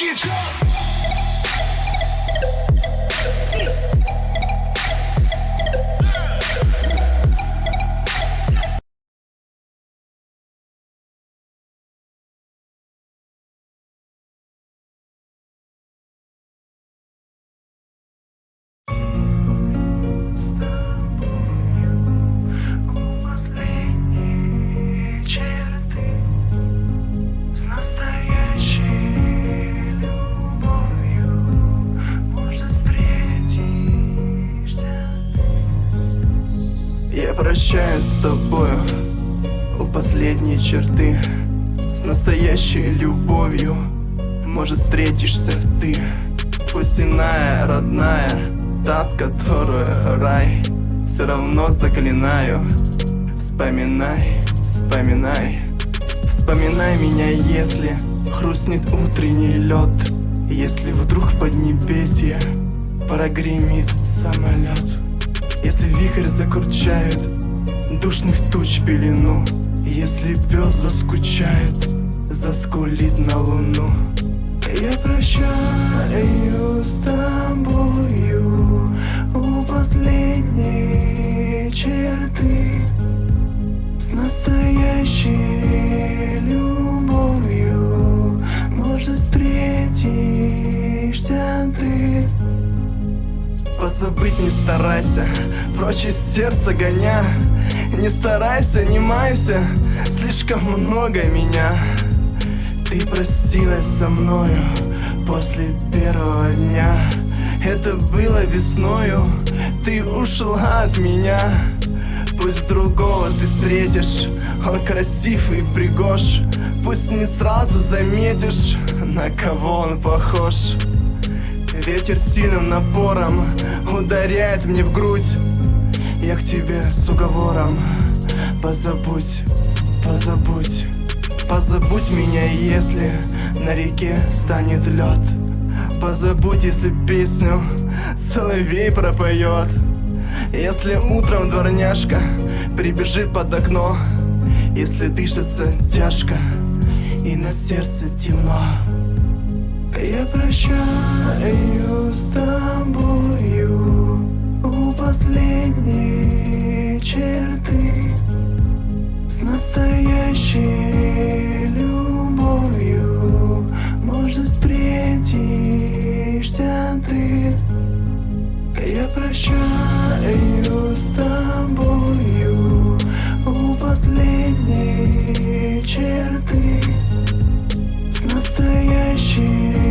get drunk. Прощаюсь с тобою у последней черты. С настоящей любовью Может встретишься ты. Пусть иная, родная Та, с которой рай. Все равно заклинаю Вспоминай, вспоминай. Вспоминай меня, если Хрустнет утренний лед. Если вдруг в поднебесье Прогремит самолет Если вихрь закручает Душных туч пелену Если пес заскучает Заскулит на луну. Я прощаю с тобою у последней черты С настоящей любовью. Может встретишься Позабыть не старайся, прочь из сердца гоня. Не старайся, не майся, слишком много меня. Ты простилась со мною после первого дня. Это было весною, ты ушла от меня. Пусть другого ты встретишь, он красив и пригож. Пусть не сразу заметишь, на кого он похож Ветер сильным напором ударяет мне в грудь. Я к тебе с уговором, позабудь, позабудь Позабудь меня, если на реке станет лед. Позабудь, если песню соловей пропоет. Если утром дворняжка прибежит под окно Если дышится тяжко и на сердце темно Я прощаю с тобою у последней черты с настоящей любовью. Может встретишься ты. Я прощаю с тобою У последней черты С настоящей